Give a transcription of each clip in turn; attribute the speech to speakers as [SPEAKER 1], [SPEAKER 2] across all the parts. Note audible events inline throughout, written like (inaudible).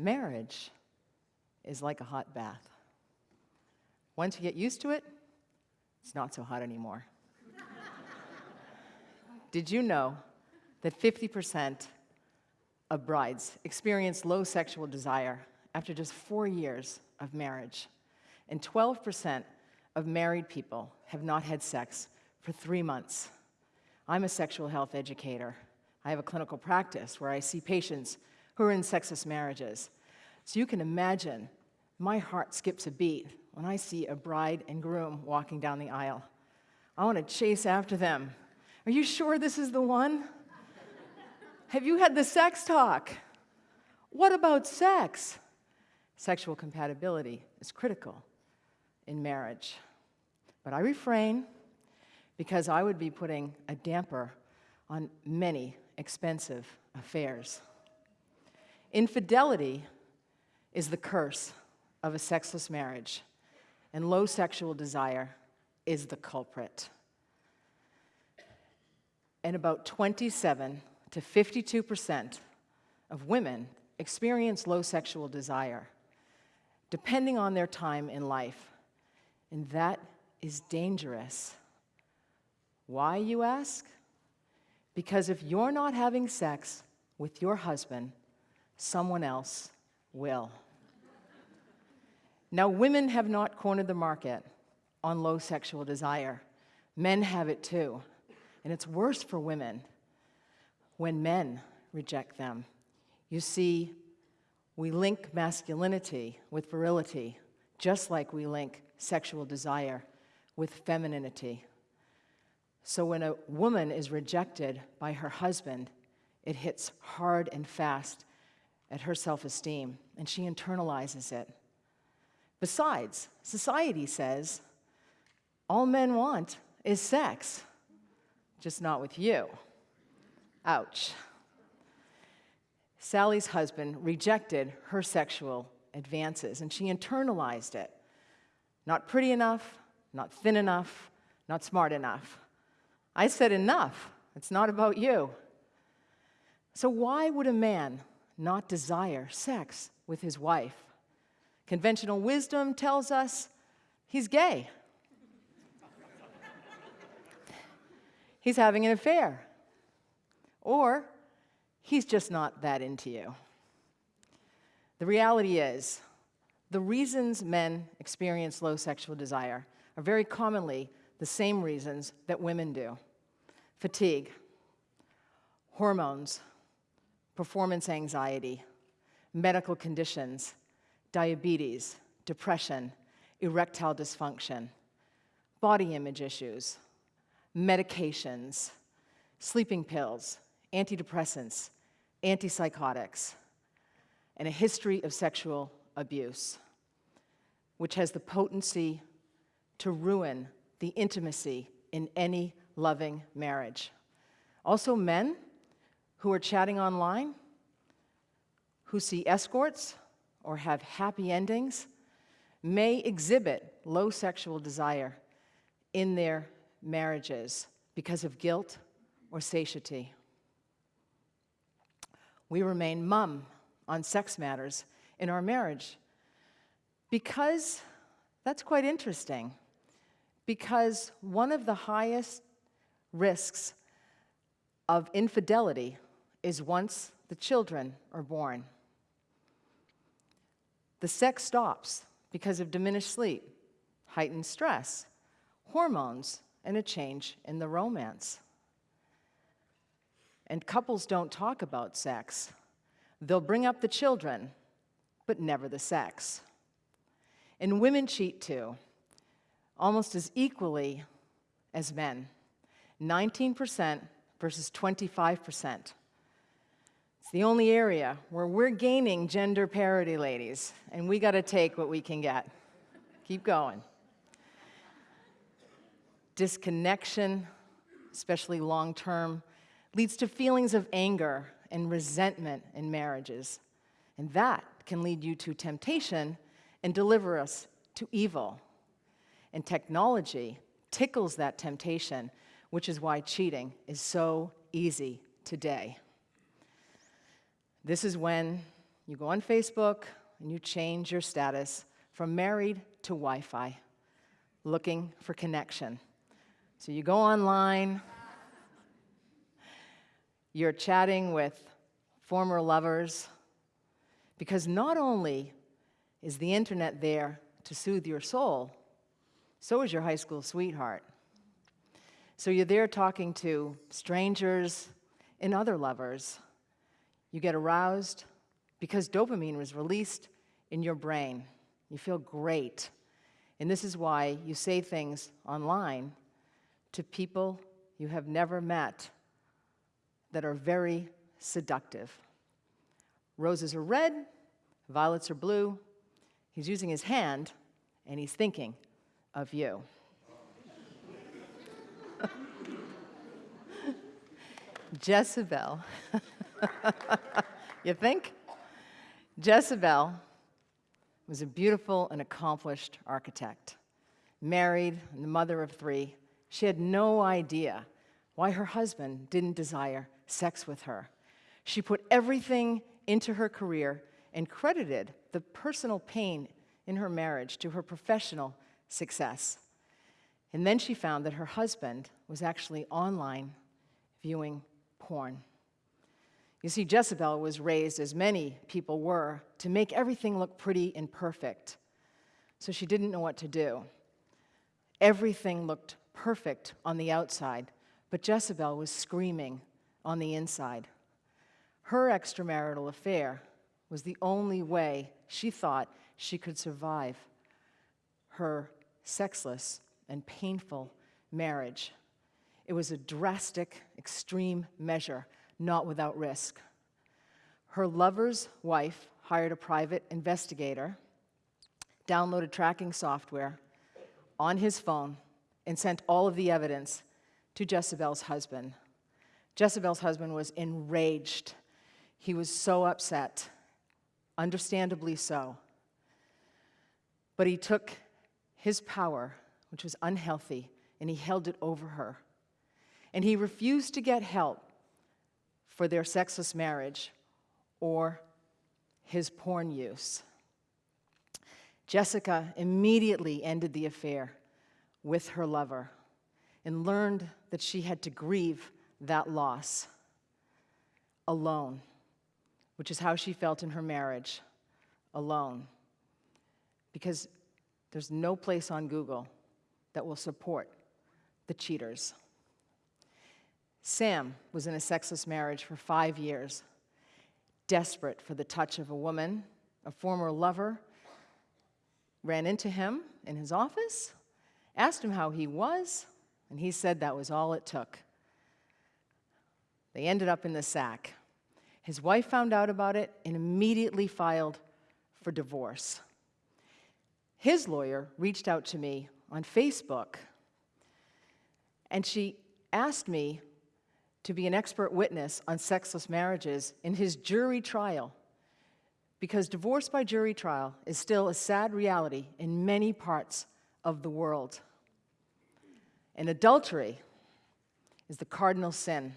[SPEAKER 1] marriage is like a hot bath. Once you get used to it, it's not so hot anymore. (laughs) Did you know that 50% of brides experience low sexual desire after just four years of marriage? And 12% of married people have not had sex for three months. I'm a sexual health educator. I have a clinical practice where I see patients who are in sexist marriages. So you can imagine my heart skips a beat when I see a bride and groom walking down the aisle. I want to chase after them. Are you sure this is the one? Have you had the sex talk? What about sex? Sexual compatibility is critical in marriage. But I refrain because I would be putting a damper on many expensive affairs. Infidelity is the curse of a sexless marriage, and low sexual desire is the culprit. And about 27 to 52% of women experience low sexual desire, depending on their time in life. And that is dangerous. Why, you ask? Because if you're not having sex with your husband, someone else will. Now, women have not cornered the market on low sexual desire. Men have it too. And it's worse for women when men reject them. You see, we link masculinity with virility, just like we link sexual desire with femininity. So when a woman is rejected by her husband, it hits hard and fast at her self-esteem, and she internalizes it. Besides, society says all men want is sex, just not with you. Ouch. Sally's husband rejected her sexual advances, and she internalized it. Not pretty enough, not thin enough, not smart enough. I said, enough. It's not about you. So, why would a man not desire sex with his wife? Conventional wisdom tells us he's gay. (laughs) he's having an affair. Or he's just not that into you. The reality is, the reasons men experience low sexual desire are very commonly the same reasons that women do. Fatigue, hormones, performance anxiety, medical conditions, diabetes, depression, erectile dysfunction, body image issues, medications, sleeping pills, antidepressants, antipsychotics, and a history of sexual abuse, which has the potency to ruin the intimacy in any loving marriage. Also, men who are chatting online, who see escorts or have happy endings, may exhibit low sexual desire in their marriages because of guilt or satiety. We remain mum on sex matters in our marriage because that's quite interesting. Because one of the highest risks of infidelity is once the children are born. The sex stops because of diminished sleep, heightened stress, hormones, and a change in the romance. And couples don't talk about sex. They'll bring up the children, but never the sex. And women cheat too almost as equally as men 19% versus 25%. It's the only area where we're gaining gender parity, ladies, and we got to take what we can get. Keep going. Disconnection, especially long term, leads to feelings of anger and resentment in marriages. And that can lead you to temptation and deliver us to evil. And technology tickles that temptation, which is why cheating is so easy today. This is when You go on Facebook and you change your status from married to Wi Fi, looking for connection. So you go online, you're chatting with former lovers, because not only is the internet there to soothe your soul, so is your high school sweetheart. So you're there talking to strangers and other lovers. You get aroused because dopamine was released in your brain. You feel great. And this is why you say things online to people you have never met that are very seductive. Roses are red, violets are blue. He's using his hand, and he's thinking of you. (laughs) Jezebel. (laughs) (laughs) you think? Jezebel was a beautiful and accomplished architect. Married and the mother of three, she had no idea why her husband didn't desire sex with her. She put everything into her career and credited the personal pain in her marriage to her professional success. And then she found that her husband was actually online viewing porn. You see, Jezebel was raised, as many people were, to make everything look pretty and perfect. So she didn't know what to do. Everything looked perfect on the outside, but Jezebel was screaming on the inside. Her extramarital affair was the only way she thought she could survive her sexless and painful marriage. It was a drastic, extreme measure, not without risk. Her lover's wife hired a private investigator, downloaded tracking software on his phone, and sent all of the evidence to Jezebel's husband. Jezebel's husband was enraged. He was so upset, understandably so. But he took his power, which was unhealthy, and he held it over her and he refused to get help for their sexless marriage or his porn use. Jessica immediately ended the affair with her lover and learned that she had to grieve that loss alone, which is how she felt in her marriage alone. Because there's no place on Google that will support the cheaters. Sam was in a sexless marriage for five years, desperate for the touch of a woman. A former lover ran into him in his office, asked him how he was, and he said that was all it took. They ended up in the sack. His wife found out about it and immediately filed for divorce. His lawyer reached out to me on Facebook, and she asked me to be an expert witness on sexless marriages in his jury trial because divorce by jury trial is still a sad reality in many parts of the world. And adultery is the cardinal sin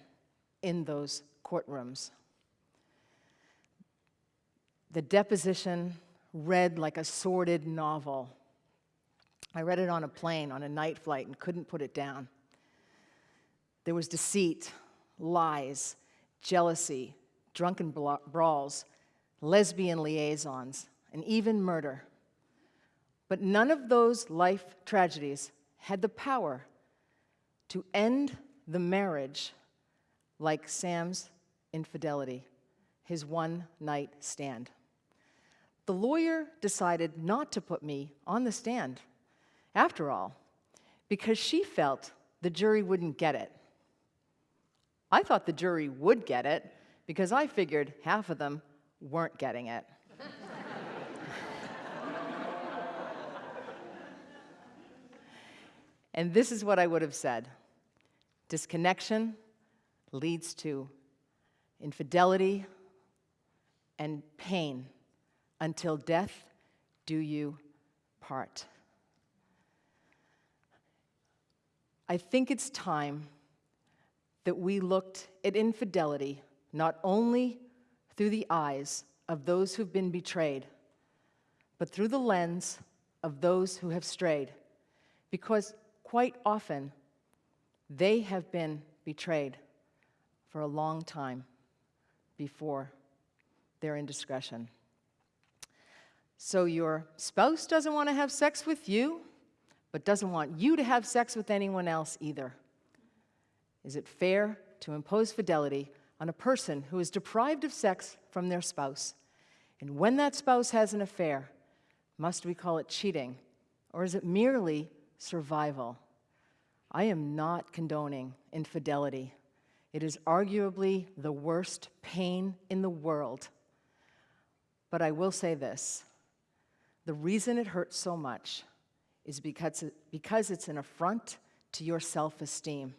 [SPEAKER 1] in those courtrooms. The deposition read like a sordid novel. I read it on a plane on a night flight and couldn't put it down. There was deceit, lies, jealousy, drunken brawls, lesbian liaisons, and even murder. But none of those life tragedies had the power to end the marriage like Sam's infidelity, his one night stand. The lawyer decided not to put me on the stand, after all, because she felt the jury wouldn't get it. I thought the jury would get it because I figured half of them weren't getting it. (laughs) and this is what I would have said disconnection leads to infidelity and pain until death do you part. I think it's time that we looked at infidelity not only through the eyes of those who've been betrayed, but through the lens of those who have strayed, because quite often they have been betrayed for a long time before their indiscretion. So your spouse doesn't want to have sex with you, but doesn't want you to have sex with anyone else either. Is it fair to impose fidelity on a person who is deprived of sex from their spouse? And when that spouse has an affair, must we call it cheating, or is it merely survival? I am not condoning infidelity. It is arguably the worst pain in the world. But I will say this the reason it hurts so much is because, because it's an affront to your self esteem.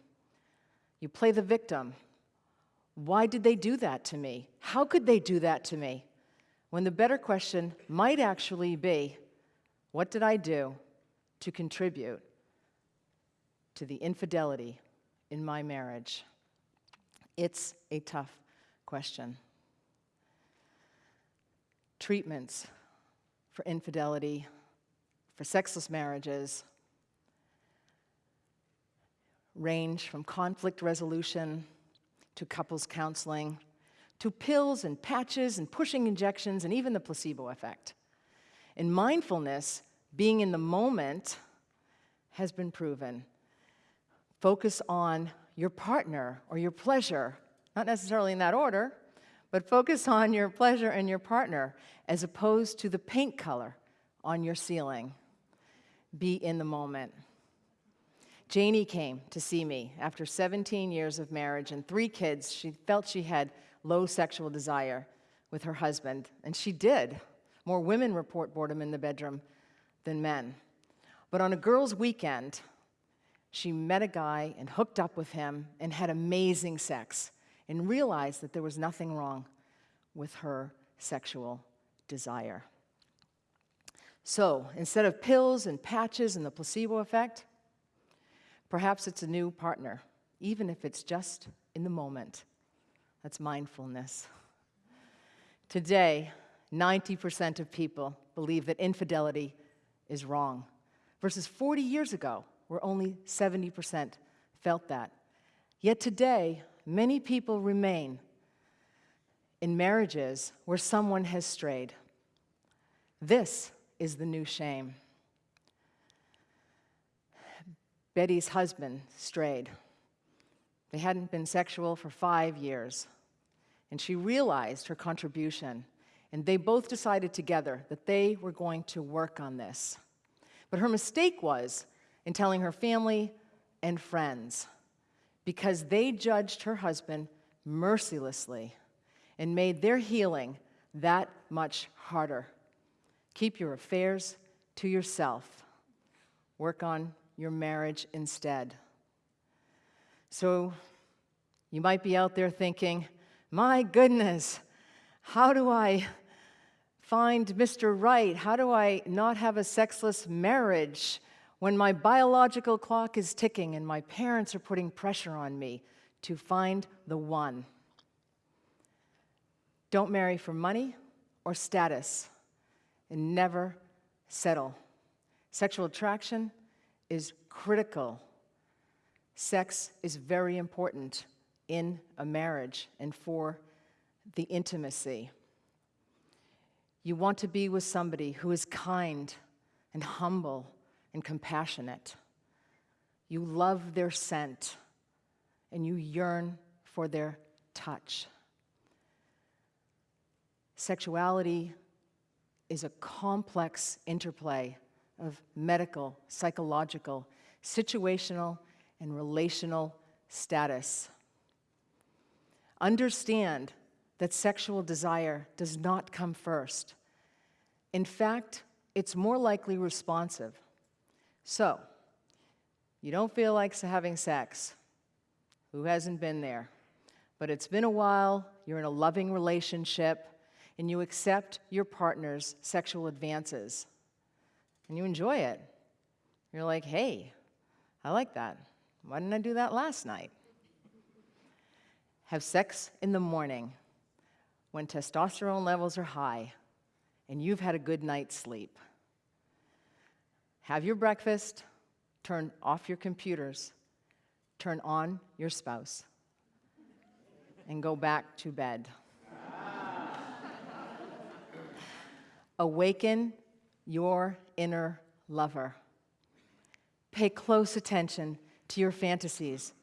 [SPEAKER 1] You play the victim. Why did they do that to me? How could they do that to me? When the better question might actually be what did I do to contribute to the infidelity in my marriage? It's a tough question. Treatments for infidelity, for sexless marriages, range from conflict resolution to couples counseling to pills and patches and pushing injections and even the placebo effect. In mindfulness, being in the moment has been proven. Focus on your partner or your pleasure, not necessarily in that order, but focus on your pleasure and your partner as opposed to the paint color on your ceiling. Be in the moment. Janie came to see me after 17 years of marriage and three kids. She felt she had low sexual desire with her husband, and she did. More women report boredom in the bedroom than men. But on a girls' weekend, she met a guy and hooked up with him and had amazing sex and realized that there was nothing wrong with her sexual desire. So instead of pills and patches and the placebo effect, perhaps it's a new partner, even if it's just in the moment. That's mindfulness. Today, 90% of people believe that infidelity is wrong, versus 40 years ago, where only 70% felt that. Yet today, many people remain in marriages where someone has strayed. This is the new shame. Betty's husband strayed. They hadn't been sexual for five years, and she realized her contribution, and they both decided together that they were going to work on this. But her mistake was in telling her family and friends because they judged her husband mercilessly and made their healing that much harder. Keep your affairs to yourself. Work on your marriage instead. So you might be out there thinking, my goodness, how do I find Mr. Right? How do I not have a sexless marriage when my biological clock is ticking and my parents are putting pressure on me to find the one? Don't marry for money or status and never settle. Sexual attraction is critical. Sex is very important in a marriage and for the intimacy. You want to be with somebody who is kind and humble and compassionate. You love their scent and you yearn for their touch. Sexuality is a complex interplay of medical, psychological, situational, and relational status. Understand that sexual desire does not come first. In fact, it's more likely responsive. So, you don't feel like having sex. Who hasn't been there? But it's been a while, you're in a loving relationship, and you accept your partner's sexual advances and you enjoy it. You're like, hey, I like that. Why didn't I do that last night? Have sex in the morning when testosterone levels are high and you've had a good night's sleep. Have your breakfast, turn off your computers, turn on your spouse, and go back to bed. (laughs) Awaken your inner lover. Pay close attention to your fantasies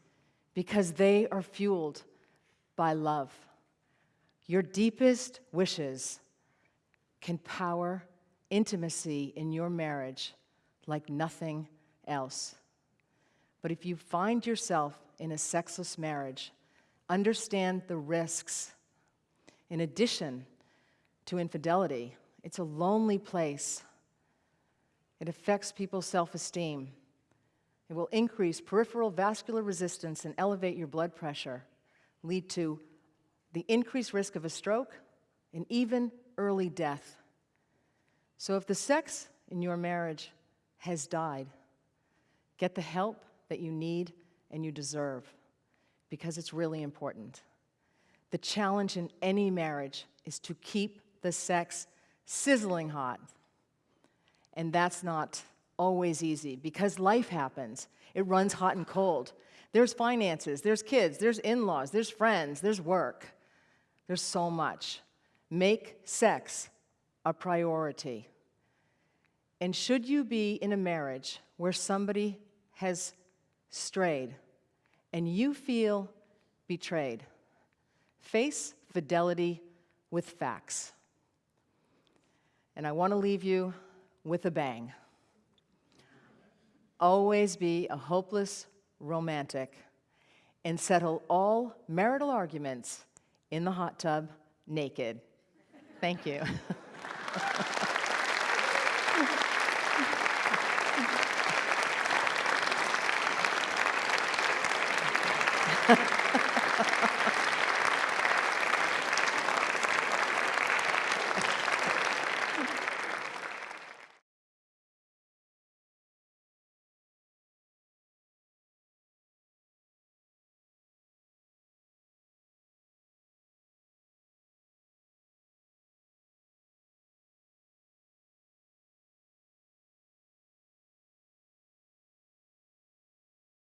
[SPEAKER 1] because they are fueled by love. Your deepest wishes can power intimacy in your marriage like nothing else. But if you find yourself in a sexless marriage, understand the risks. In addition to infidelity, it's a lonely place. It affects people's self esteem. It will increase peripheral vascular resistance and elevate your blood pressure, lead to the increased risk of a stroke and even early death. So if the sex in your marriage has died, get the help that you need and you deserve because it's really important. The challenge in any marriage is to keep the sex sizzling hot. And that's not always easy because life happens. It runs hot and cold. There's finances, there's kids, there's in laws, there's friends, there's work. There's so much. Make sex a priority. And should you be in a marriage where somebody has strayed and you feel betrayed, face fidelity with facts. And I want to leave you with a bang. Always be a hopeless romantic and settle all marital arguments in the hot tub naked. Thank you. (laughs)